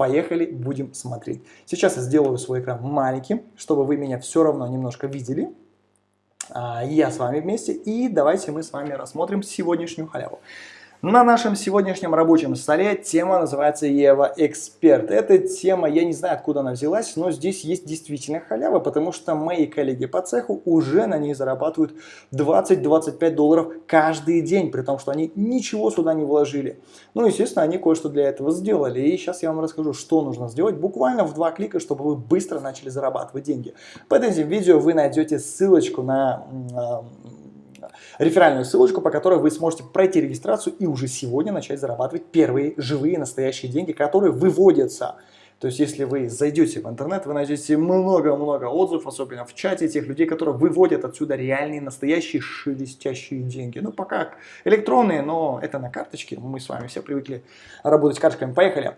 Поехали, будем смотреть. Сейчас я сделаю свой экран маленьким, чтобы вы меня все равно немножко видели. А, я с вами вместе, и давайте мы с вами рассмотрим сегодняшнюю халяву. На нашем сегодняшнем рабочем столе тема называется Ева Эксперт. Эта тема, я не знаю, откуда она взялась, но здесь есть действительно халява, потому что мои коллеги по цеху уже на ней зарабатывают 20-25 долларов каждый день, при том, что они ничего сюда не вложили. Ну, естественно, они кое-что для этого сделали, и сейчас я вам расскажу, что нужно сделать буквально в два клика, чтобы вы быстро начали зарабатывать деньги. Под этим видео вы найдете ссылочку на реферальную ссылочку, по которой вы сможете пройти регистрацию и уже сегодня начать зарабатывать первые живые настоящие деньги, которые выводятся. То есть, если вы зайдете в интернет, вы найдете много-много отзывов, особенно в чате тех людей, которые выводят отсюда реальные, настоящие шелестящие деньги. Ну, пока электронные, но это на карточке. Мы с вами все привыкли работать карточками. Поехали.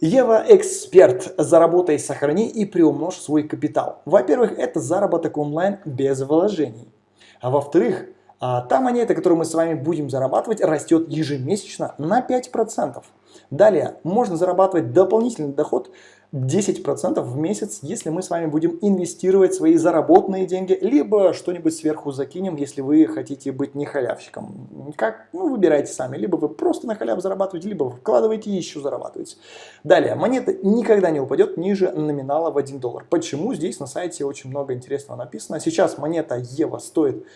Ева Эксперт. Заработай, сохрани и приумножь свой капитал. Во-первых, это заработок онлайн без вложений. А во-вторых, а, та монета, которую мы с вами будем зарабатывать, растет ежемесячно на 5%. Далее, можно зарабатывать дополнительный доход 10% в месяц, если мы с вами будем инвестировать свои заработанные деньги, либо что-нибудь сверху закинем, если вы хотите быть не халявщиком. Как? Ну, выбирайте сами. Либо вы просто на халяв зарабатываете, либо вкладываете и еще зарабатываете. Далее, монета никогда не упадет ниже номинала в 1 доллар. Почему? Здесь на сайте очень много интересного написано. Сейчас монета Ева стоит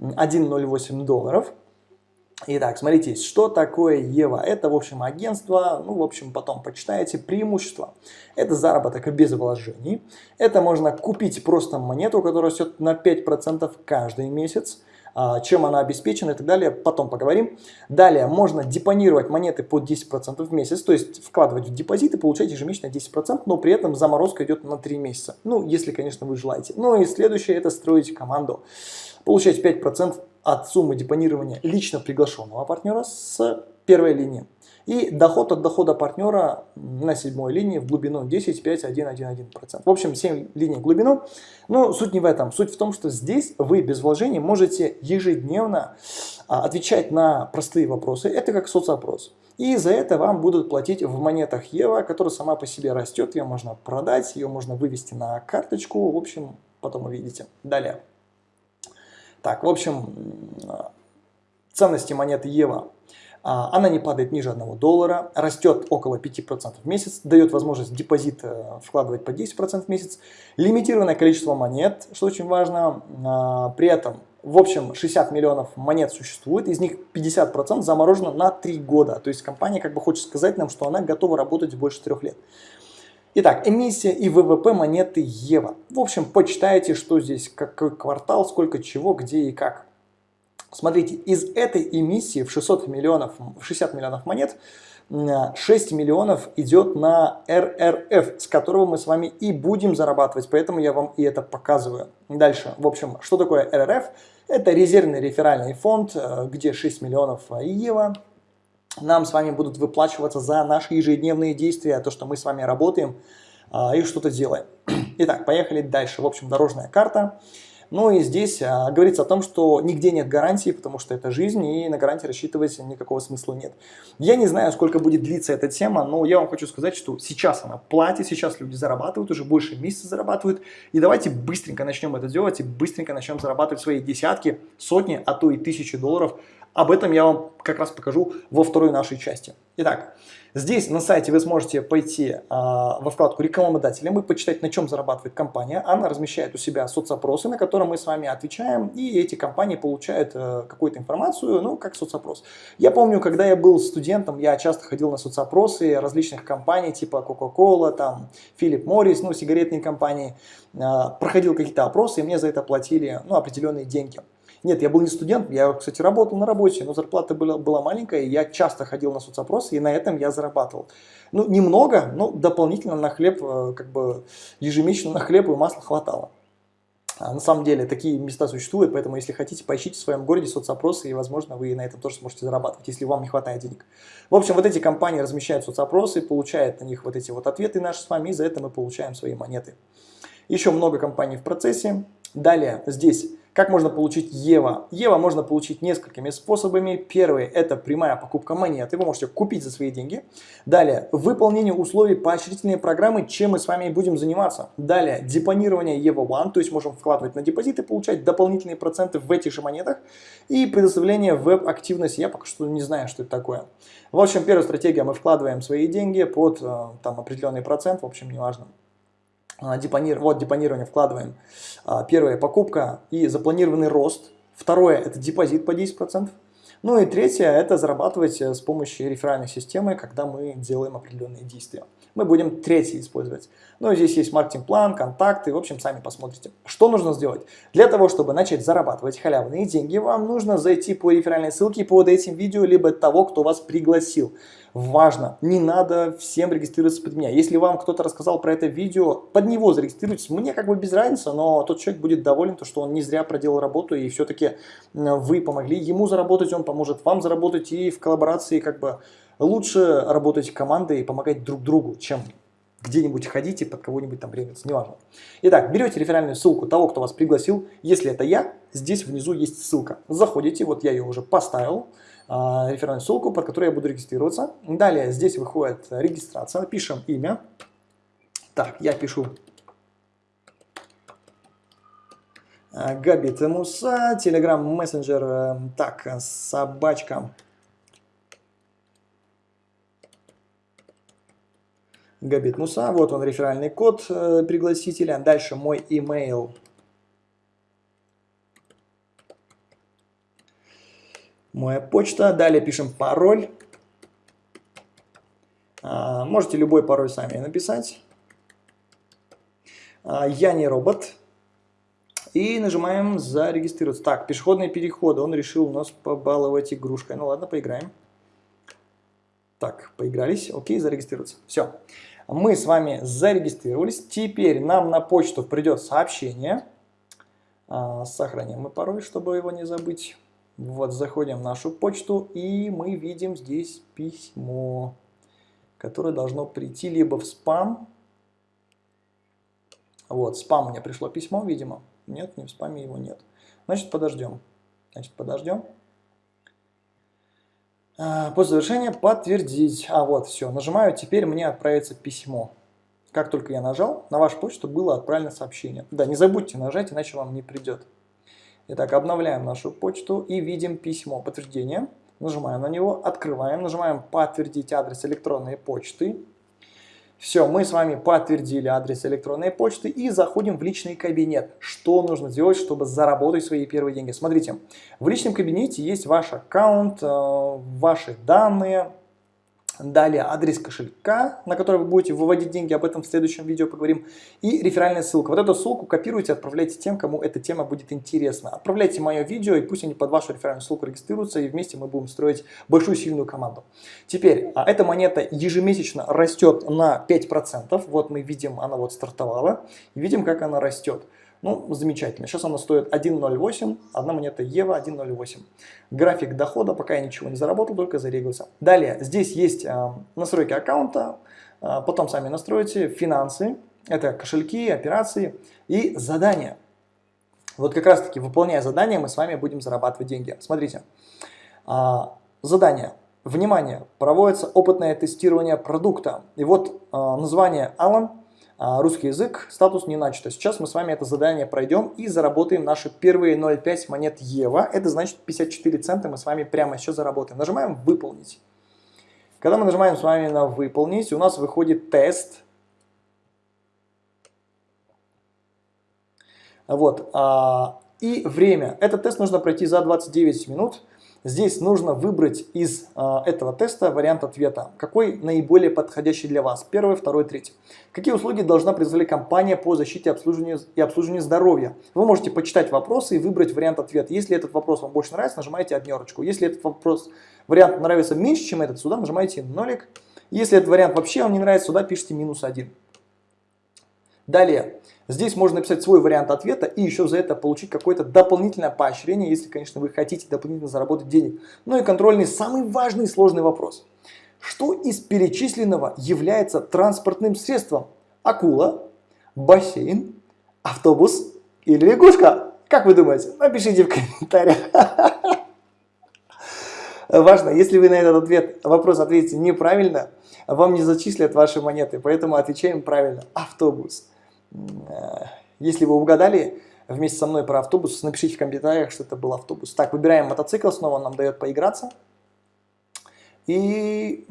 1,08 долларов. Итак, смотрите, что такое Ева? Это, в общем, агентство, ну, в общем, потом почитаете, преимущество. Это заработок без вложений. Это можно купить просто монету, которая растет на 5% каждый месяц. А, чем она обеспечена и так далее, потом поговорим. Далее, можно депонировать монеты под 10% в месяц, то есть вкладывать в депозит и получать ежемесячно 10%, но при этом заморозка идет на 3 месяца. Ну, если, конечно, вы желаете. Ну и следующее, это строить команду получать 5% от суммы депонирования лично приглашенного партнера с первой линии. И доход от дохода партнера на седьмой линии в глубину 10, 5, 1, 1, 1%. В общем, 7 линий в глубину. Но суть не в этом. Суть в том, что здесь вы без вложений можете ежедневно а, отвечать на простые вопросы. Это как соцопрос. И за это вам будут платить в монетах Ева, которая сама по себе растет. Ее можно продать, ее можно вывести на карточку. В общем, потом увидите. Далее. Так, в общем, ценности монеты Ева, а, она не падает ниже 1 доллара, растет около 5% в месяц, дает возможность депозит э, вкладывать по 10% в месяц, лимитированное количество монет, что очень важно, а, при этом в общем, 60 миллионов монет существует, из них 50% заморожено на 3 года. То есть компания как бы хочет сказать нам, что она готова работать больше 3 лет. Итак, эмиссия и ВВП монеты Ева. В общем, почитайте, что здесь, какой квартал, сколько чего, где и как. Смотрите, из этой эмиссии в 600 миллионов, 60 миллионов монет 6 миллионов идет на РРФ, с которого мы с вами и будем зарабатывать, поэтому я вам и это показываю. Дальше, в общем, что такое РРФ? Это резервный реферальный фонд, э, где 6 миллионов Ева, нам с вами будут выплачиваться за наши ежедневные действия, то, что мы с вами работаем а, и что-то делаем. Итак, поехали дальше. В общем, дорожная карта. Ну и здесь а, говорится о том, что нигде нет гарантии, потому что это жизнь, и на гарантии рассчитывать никакого смысла нет. Я не знаю, сколько будет длиться эта тема, но я вам хочу сказать, что сейчас она платит, сейчас люди зарабатывают, уже больше месяца зарабатывают, и давайте быстренько начнем это делать, и быстренько начнем зарабатывать свои десятки, сотни, а то и тысячи долларов об этом я вам как раз покажу во второй нашей части. Итак, здесь на сайте вы сможете пойти э, во вкладку рекламодателям и почитать, на чем зарабатывает компания. Она размещает у себя соцопросы, на которые мы с вами отвечаем, и эти компании получают э, какую-то информацию, ну, как соцопрос. Я помню, когда я был студентом, я часто ходил на соцопросы различных компаний, типа Coca-Cola, там, Philip Morris, ну, сигаретные компании. Э, проходил какие-то опросы, и мне за это платили, ну, определенные деньги. Нет, я был не студент, я, кстати, работал на работе, но зарплата была, была маленькая, и я часто ходил на соцопросы, и на этом я зарабатывал. Ну, немного, но дополнительно на хлеб, э, как бы ежемесячно на хлеб и масло хватало. А на самом деле такие места существуют, поэтому если хотите, поищите в своем городе соцопросы, и, возможно, вы на этом тоже сможете зарабатывать, если вам не хватает денег. В общем, вот эти компании размещают соцопросы, получают на них вот эти вот ответы наши с вами, и за это мы получаем свои монеты. Еще много компаний в процессе. Далее здесь Как можно получить Ева? Ева можно получить несколькими способами. Первый – это прямая покупка монеты. Вы можете купить за свои деньги. Далее, выполнение условий поощрительной программы, чем мы с вами будем заниматься. Далее, депонирование Ева One, то есть можем вкладывать на депозит и получать дополнительные проценты в этих же монетах. И предоставление веб-активности. Я пока что не знаю, что это такое. В общем, первая стратегия, мы вкладываем свои деньги под э, там, определенный процент, в общем, неважно. А, депонир... Вот депонирование вкладываем. А, первая покупка и запланированный рост. Второе это депозит по 10%. Ну и третье это зарабатывать э, с помощью реферальной системы, когда мы делаем определенные действия. Мы будем третий использовать. Ну и здесь есть маркетинг-план, контакты, в общем, сами посмотрите. Что нужно сделать? Для того, чтобы начать зарабатывать халявные деньги, вам нужно зайти по реферальной ссылке под этим видео, либо того, кто вас пригласил важно, не надо всем регистрироваться под меня. Если вам кто-то рассказал про это видео, под него зарегистрируйтесь. Мне как бы без разницы, но тот человек будет доволен, то, что он не зря проделал работу, и все-таки вы помогли ему заработать, он поможет вам заработать, и в коллаборации как бы лучше работать командой и помогать друг другу, чем где-нибудь ходить и под кого-нибудь там прятаться, неважно. Итак, берете реферальную ссылку того, кто вас пригласил. Если это я, здесь внизу есть ссылка. Заходите, вот я ее уже поставил. А, реферальную ссылку, под которой я буду регистрироваться. Далее здесь выходит регистрация, пишем имя. Так, я пишу а, Габит Муса, Telegram мессенджер, э, так, собачка. Габит Муса, вот он реферальный код э, пригласителя. Дальше мой email моя почта. Далее пишем пароль. А, можете любой пароль сами написать. А, я не робот. И нажимаем зарегистрироваться. Так, пешеходные переходы. Он решил нас побаловать игрушкой. Ну ладно, поиграем. Так, поигрались. Окей, зарегистрироваться. Все. Мы с вами зарегистрировались. Теперь нам на почту придет сообщение. А, сохраним мы пароль, чтобы его не забыть. Вот, заходим в нашу почту, и мы видим здесь письмо, которое должно прийти либо в спам. Вот, спам мне пришло письмо, видимо. Нет, не в спаме его нет. Значит, подождем. Значит, подождем. А, после завершения подтвердить. А, вот, все. Нажимаю, теперь мне отправится письмо. Как только я нажал, на вашу почту было отправлено сообщение. Да, не забудьте нажать, иначе вам не придет. Итак, обновляем нашу почту и видим письмо подтверждения. Нажимаем на него, открываем, нажимаем «Подтвердить адрес электронной почты». Все, мы с вами подтвердили адрес электронной почты и заходим в личный кабинет. Что нужно сделать, чтобы заработать свои первые деньги? Смотрите, в личном кабинете есть ваш аккаунт, э, ваши данные, Далее адрес кошелька, на который вы будете выводить деньги, об этом в следующем видео поговорим. И реферальная ссылка. Вот эту ссылку копируйте, отправляйте тем, кому эта тема будет интересна. Отправляйте мое видео, и пусть они под вашу реферальную ссылку регистрируются, и вместе мы будем строить большую сильную команду. Теперь, а эта монета ежемесячно растет на 5%. Вот мы видим, она вот стартовала. И видим, как она растет. Ну, замечательно. Сейчас она стоит 1.08, одна монета Ева 1.08. График дохода, пока я ничего не заработал, только зарегался. Далее, здесь есть э, настройки аккаунта, э, потом сами настроите, финансы, это кошельки, операции и задания. Вот как раз таки, выполняя задания, мы с вами будем зарабатывать деньги. Смотрите, э, задание. Внимание, проводится опытное тестирование продукта. И вот э, название Alan а, русский язык, статус не начато. Сейчас мы с вами это задание пройдем и заработаем наши первые 0,5 монет Ева. Это значит 54 цента мы с вами прямо сейчас заработаем. Нажимаем «Выполнить». Когда мы нажимаем с вами на «Выполнить», у нас выходит тест. Вот. А, и время. Этот тест нужно пройти за 29 минут. Здесь нужно выбрать из э, этого теста вариант ответа, какой наиболее подходящий для вас, первый, второй, третий. Какие услуги должна предоставлять компания по защите обслуживанию и обслуживанию здоровья? Вы можете почитать вопросы и выбрать вариант ответа. Если этот вопрос вам больше нравится, нажимаете однерочку. Если этот вопрос, вариант нравится меньше, чем этот, сюда нажимаете нолик. Если этот вариант вообще вам не нравится, сюда пишите минус один. Далее, здесь можно написать свой вариант ответа и еще за это получить какое-то дополнительное поощрение, если, конечно, вы хотите дополнительно заработать денег. Ну и контрольный, самый важный и сложный вопрос. Что из перечисленного является транспортным средством? Акула, бассейн, автобус или лягушка? Как вы думаете? Напишите в комментариях. Важно, если вы на этот ответ, вопрос ответите неправильно, вам не зачислят ваши монеты, поэтому отвечаем правильно. Автобус. Если вы угадали вместе со мной про автобус, напишите в комментариях, что это был автобус. Так, выбираем мотоцикл, снова он нам дает поиграться. И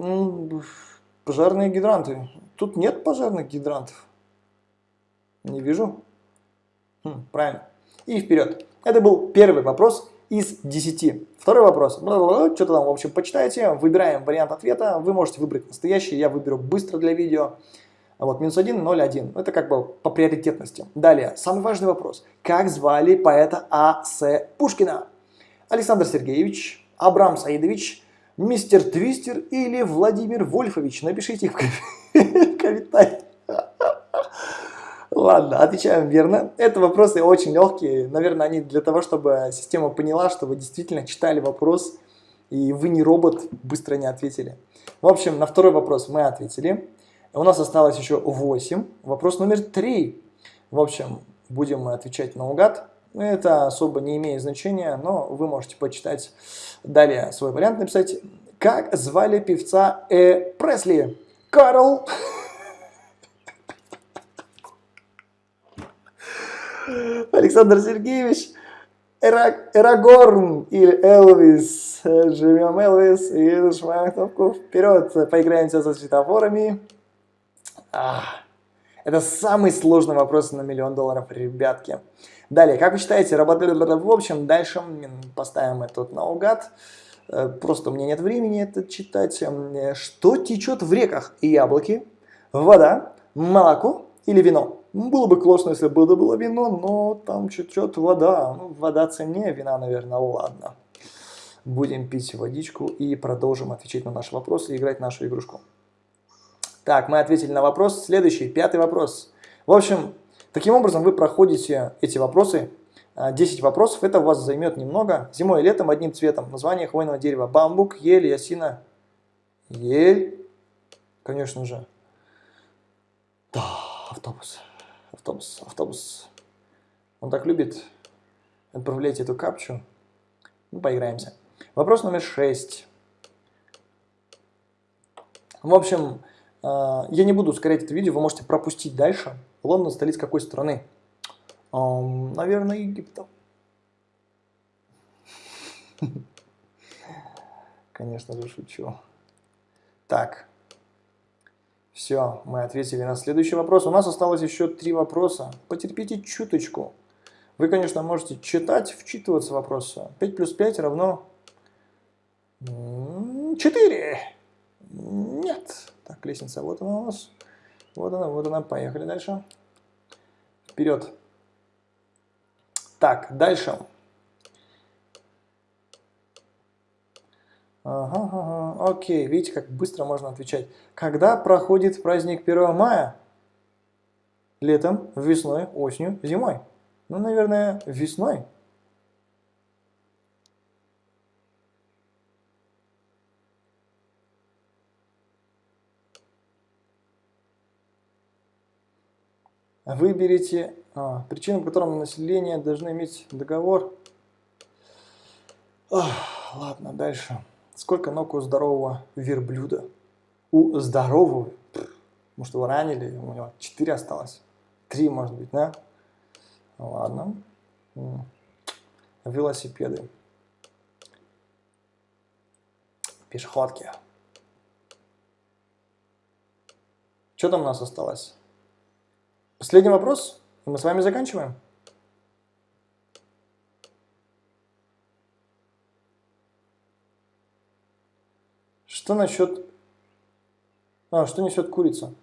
пожарные гидранты. Тут нет пожарных гидрантов. Не вижу. Хм, правильно. И вперед. Это был первый вопрос из 10. Второй вопрос. Что-то там, в общем, почитайте. Выбираем вариант ответа. Вы можете выбрать настоящий. Я выберу быстро для видео. Вот, минус 1, 0, 1. Это как бы по приоритетности. Далее, самый важный вопрос. Как звали поэта А.С. Пушкина? Александр Сергеевич, Абрам Саидович, мистер Твистер или Владимир Вольфович? Напишите в комментариях. Ладно, отвечаем верно. Это вопросы очень легкие. Наверное, они для того, чтобы система поняла, что вы действительно читали вопрос, и вы не робот, быстро не ответили. В общем, на второй вопрос мы ответили. У нас осталось еще 8. Вопрос номер 3. В общем, будем мы отвечать наугад. Это особо не имеет значения, но вы можете почитать далее свой вариант, написать. Как звали певца Э. Пресли? Карл Александр Сергеевич Эрагорн или Элвис. Живем Элвис и нажимаем кнопку вперед. Поиграемся со светофорами. А, это самый сложный вопрос на миллион долларов, ребятки. Далее, как вы считаете, работали в общем, дальше поставим это наугад. Э, просто у меня нет времени это читать. Что течет в реках? Яблоки, вода, молоко или вино? Было бы классно, если бы это было вино, но там чуть-чуть вода. Ну, вода ценнее вина, наверное, ладно. Будем пить водичку и продолжим отвечать на наши вопросы и играть нашу игрушку. Так, мы ответили на вопрос. Следующий, пятый вопрос. В общем, таким образом вы проходите эти вопросы. 10 а, вопросов, это у вас займет немного. Зимой и летом одним цветом. Название хвойного дерева. Бамбук, ель, ясина. Ель. Конечно же. Да, автобус автобус, автобус. Он так любит отправлять эту капчу. Ну, поиграемся. Вопрос номер шесть. В общем, я не буду ускорять это видео, вы можете пропустить дальше. Лондон столица какой страны? Наверное, Египта. Конечно же, шучу. Так, все, мы ответили на следующий вопрос. У нас осталось еще три вопроса. Потерпите чуточку. Вы, конечно, можете читать, вчитываться в вопросы. 5 плюс 5 равно 4. Нет. Так, лестница, вот она у нас. Вот она, вот она. Поехали дальше. Вперед. Так, дальше. Ага, ага, окей, видите, как быстро можно отвечать. Когда проходит праздник 1 мая? Летом, весной, осенью, зимой. Ну, наверное, весной. Выберите а, причину, по которой население должно иметь договор. Ах, ладно, дальше. Сколько ног у здорового верблюда? У здорового, может его ранили, у него 4 осталось. 3 может быть, да? Ладно. Велосипеды. Пешеходки. Что там у нас осталось? Последний вопрос, и мы с вами заканчиваем. Что насчет... А, что несет курица?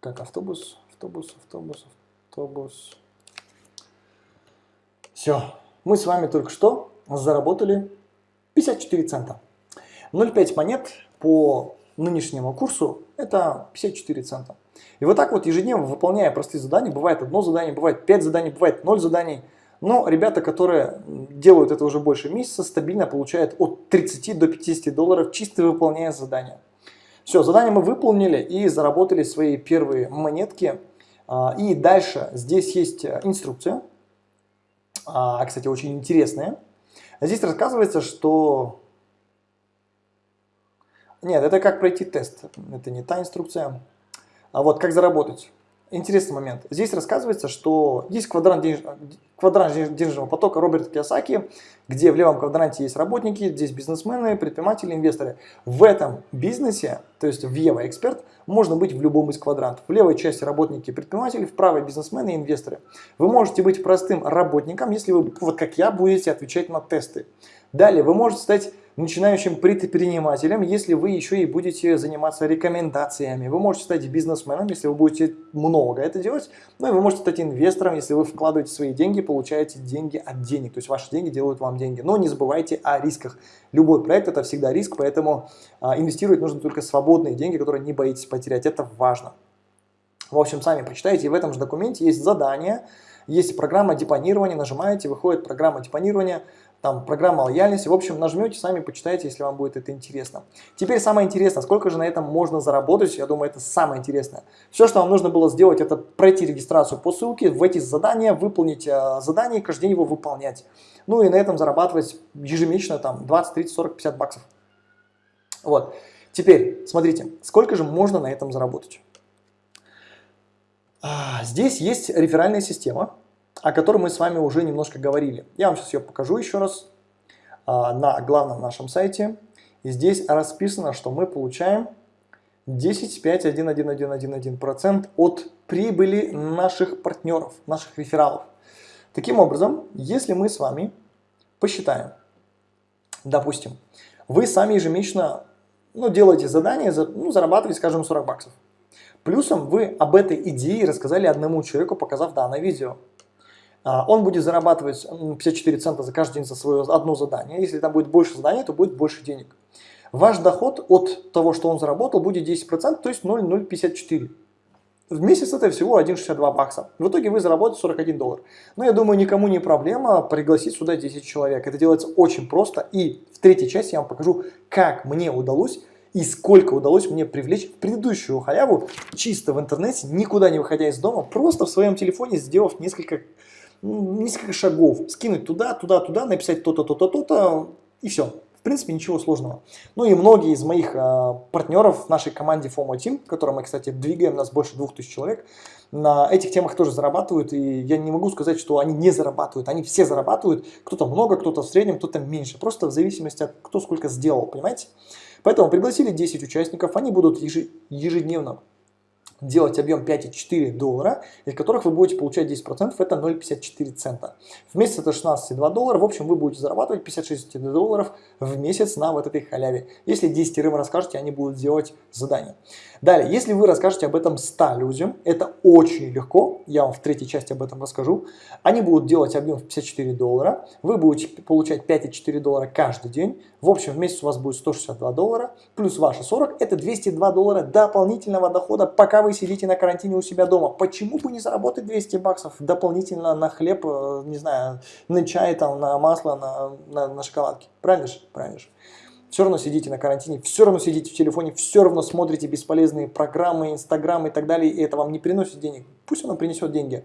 Так, автобус, автобус, автобус, автобус. Все, мы с вами только что заработали 54 цента. 0,5 монет по нынешнему курсу это 54 цента. И вот так вот ежедневно выполняя простые задания, бывает одно задание, бывает 5 заданий, бывает 0 заданий – но ребята, которые делают это уже больше месяца, стабильно получают от 30 до 50 долларов, чисто выполняя задания. Все, задание мы выполнили и заработали свои первые монетки. А, и дальше здесь есть инструкция, а, кстати, очень интересная. Здесь рассказывается, что... Нет, это как пройти тест, это не та инструкция. А вот как заработать. Интересный момент. Здесь рассказывается, что есть квадрант, денеж... квадрант денежного потока Роберта Киосаки, где в левом квадранте есть работники, здесь бизнесмены, предприниматели, инвесторы. В этом бизнесе, то есть в Ева Эксперт, можно быть в любом из квадрантов. В левой части работники предприниматели, в правой бизнесмены и инвесторы. Вы можете быть простым работником, если вы, вот как я, будете отвечать на тесты. Далее, вы можете стать начинающим предпринимателем, если вы еще и будете заниматься рекомендациями. Вы можете стать бизнесменом, если вы будете много это делать. Ну и вы можете стать инвестором, если вы вкладываете свои деньги, получаете деньги от денег. То есть ваши деньги делают вам деньги. Но не забывайте о рисках. Любой проект это всегда риск, поэтому а, инвестировать нужно только свободные деньги, которые не боитесь потерять. Это важно. В общем, сами почитайте. В этом же документе есть задание, есть программа депонирования. Нажимаете, выходит программа депонирования там программа лояльности. В общем, нажмете, сами почитайте, если вам будет это интересно. Теперь самое интересное, сколько же на этом можно заработать, я думаю, это самое интересное. Все, что вам нужно было сделать, это пройти регистрацию по ссылке, войти в задание, выполнить э, задание и каждый день его выполнять. Ну и на этом зарабатывать ежемесячно там 20, 30, 40, 50 баксов. Вот. Теперь, смотрите, сколько же можно на этом заработать. А, здесь есть реферальная система, о которой мы с вами уже немножко говорили. Я вам сейчас ее покажу еще раз а, на главном нашем сайте. И здесь расписано, что мы получаем 10,5,1,1,1,1% от прибыли наших партнеров, наших рефералов. Таким образом, если мы с вами посчитаем, допустим, вы сами ежемесячно ну, делаете задание, ну, зарабатываете, скажем, 40 баксов. Плюсом вы об этой идее рассказали одному человеку, показав данное видео. А, он будет зарабатывать 54 цента за каждый день за свое одно задание. Если там будет больше заданий, то будет больше денег. Ваш доход от того, что он заработал, будет 10%, то есть 0,054. В месяц это всего 1,62 бакса. В итоге вы заработаете 41 доллар. Но я думаю, никому не проблема пригласить сюда 10 человек. Это делается очень просто. И в третьей части я вам покажу, как мне удалось и сколько удалось мне привлечь в предыдущую халяву чисто в интернете, никуда не выходя из дома, просто в своем телефоне сделав несколько несколько шагов, скинуть туда, туда, туда, написать то-то, то-то, то-то, и все. В принципе, ничего сложного. Ну и многие из моих э, партнеров в нашей команде FOMO Team, которую мы, кстати, двигаем, нас больше 2000 человек, на этих темах тоже зарабатывают, и я не могу сказать, что они не зарабатывают, они все зарабатывают, кто-то много, кто-то в среднем, кто-то меньше, просто в зависимости от кто сколько сделал, понимаете? Поэтому пригласили 10 участников, они будут ежедневно делать объем 5,4 доллара, из которых вы будете получать 10%, это 0,54 цента. В месяц это 16,2 доллара, в общем вы будете зарабатывать 56 долларов в месяц на вот этой халяве. Если 10 рым расскажете, они будут делать задание. Далее, если вы расскажете об этом 100 людям, это очень легко, я вам в третьей части об этом расскажу. Они будут делать объем в 54 доллара, вы будете получать 5,4 доллара каждый день. В общем, в месяц у вас будет 162 доллара, плюс ваши 40, это 202 доллара дополнительного дохода, пока вы сидите на карантине у себя дома. Почему бы не заработать 200 баксов дополнительно на хлеб, э, не знаю, на чай, там, на масло, на, на, на шоколадки? Правильно же? Правильно же все равно сидите на карантине, все равно сидите в телефоне, все равно смотрите бесполезные программы, инстаграмы и так далее, и это вам не приносит денег. Пусть оно принесет деньги.